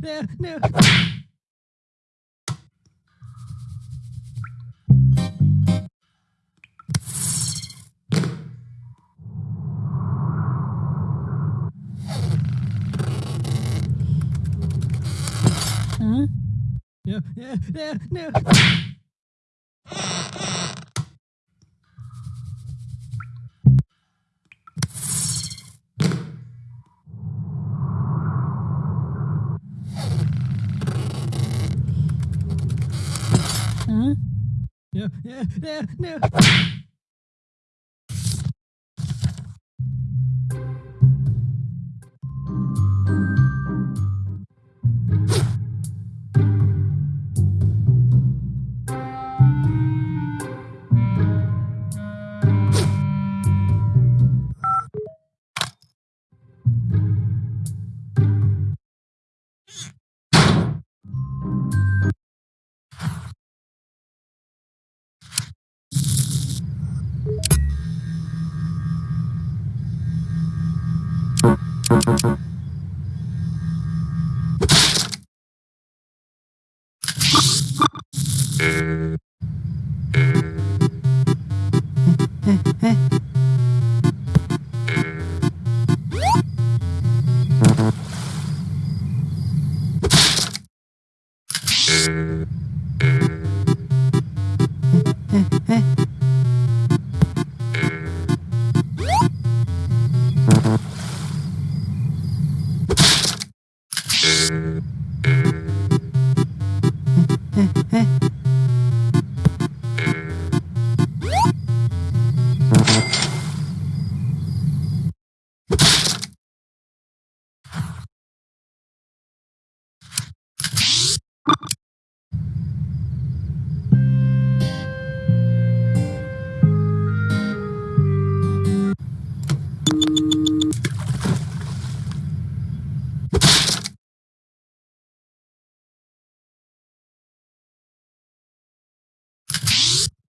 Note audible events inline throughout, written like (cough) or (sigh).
nee, nee. No, no, no. No, no, no, no. ええ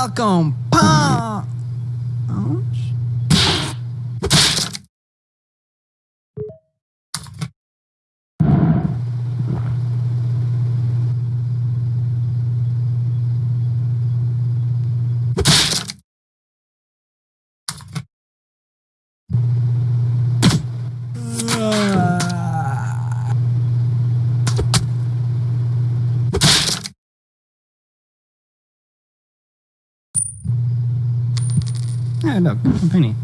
Welcome Ah, look, a penny.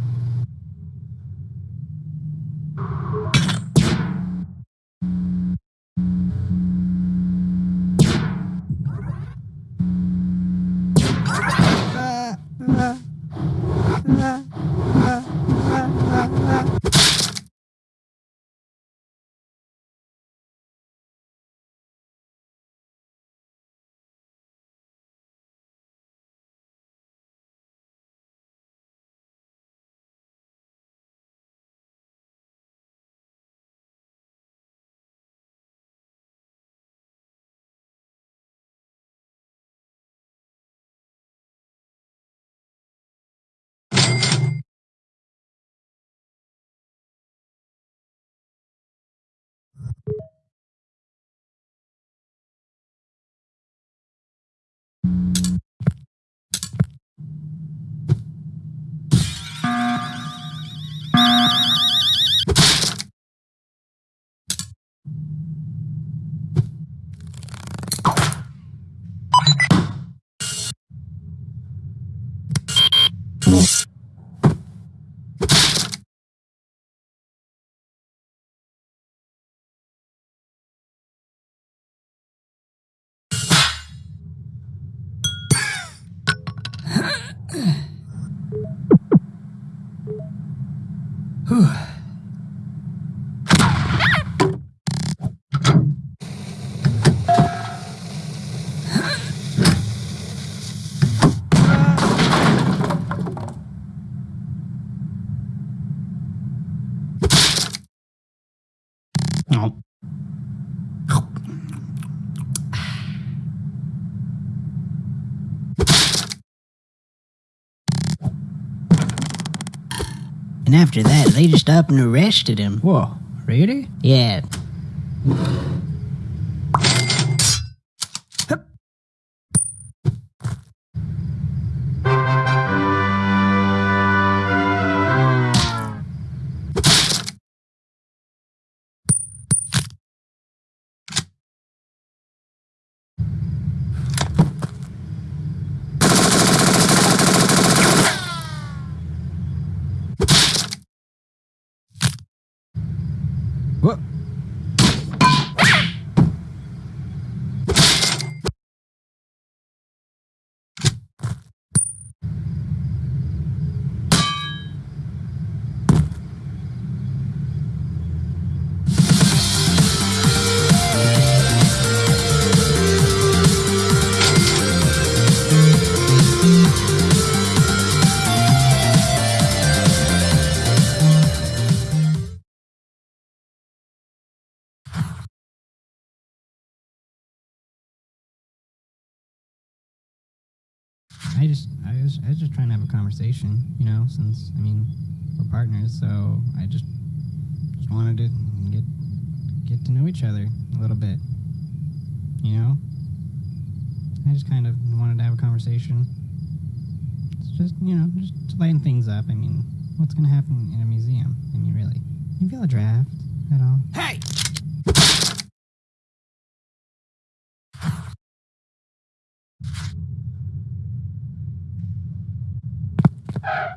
Oh. And after that, they just up and arrested him. Whoa, really? Yeah. I just, I was, I was just trying to have a conversation, you know, since, I mean, we're partners, so I just, just wanted to get, get to know each other a little bit, you know? I just kind of wanted to have a conversation. It's just, you know, just lighten things up. I mean, what's gonna happen in a museum? I mean, really? You feel a draft at all? Hey! Yeah.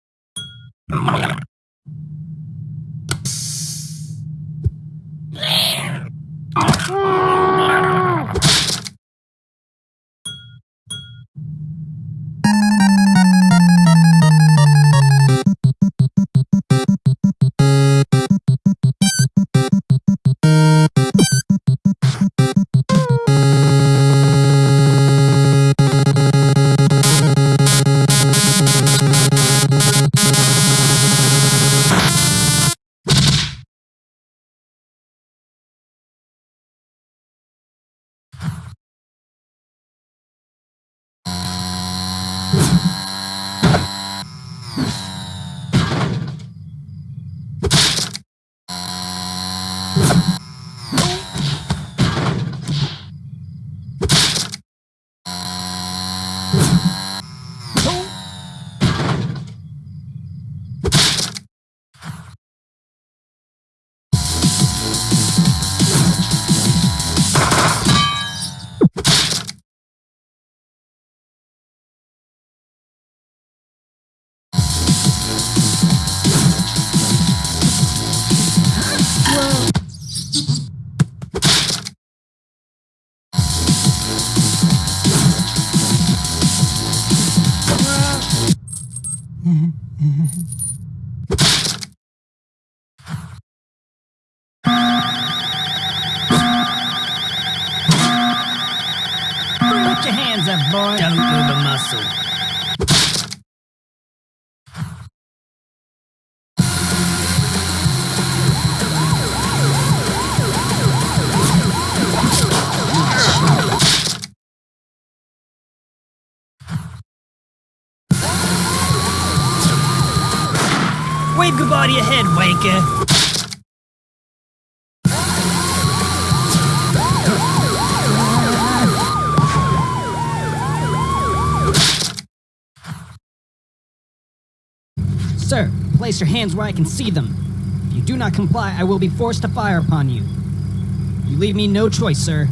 Yeah. (laughs) hands up, boy. Don't muscle. Wave goodbye to your head, wanker. Place your hands where I can see them. If you do not comply, I will be forced to fire upon you. You leave me no choice, sir.